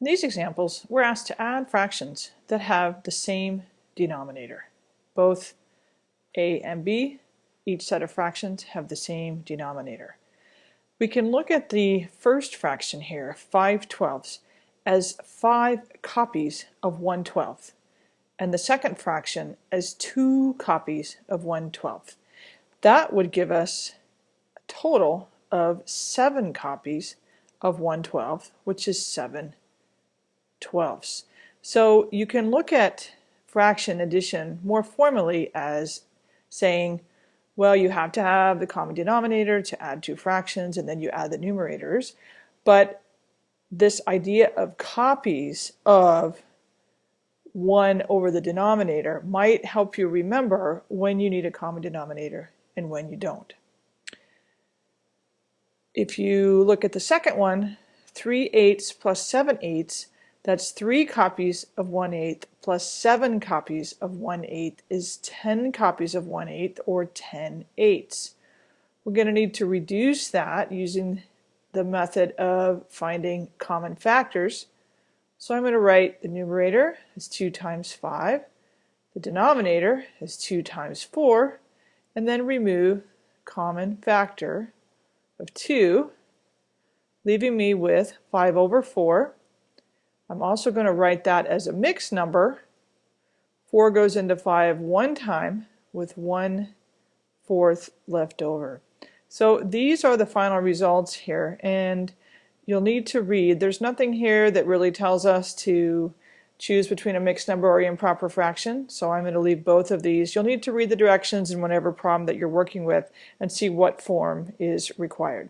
In these examples, we're asked to add fractions that have the same denominator. Both a and b, each set of fractions, have the same denominator. We can look at the first fraction here, 5 twelfths, as 5 copies of 1 twelfth, and the second fraction as 2 copies of 1 twelfth. That would give us a total of 7 copies of 1 twelfth, which is 7 twelfths. So you can look at fraction addition more formally as saying, well, you have to have the common denominator to add two fractions, and then you add the numerators. But this idea of copies of 1 over the denominator might help you remember when you need a common denominator and when you don't. If you look at the second one, 3 eighths plus 7 eighths, that's 3 copies of 1 eighth plus 7 copies of 1 eighth is 10 copies of 1 eighth or 10 eighths. We're going to need to reduce that using the method of finding common factors. So I'm going to write the numerator is 2 times 5, the denominator is 2 times 4, and then remove common factor of 2, leaving me with 5 over 4. I'm also going to write that as a mixed number. 4 goes into 5 one time with 1 fourth left over. So these are the final results here and you'll need to read. There's nothing here that really tells us to choose between a mixed number or improper fraction. So I'm going to leave both of these. You'll need to read the directions in whatever problem that you're working with and see what form is required.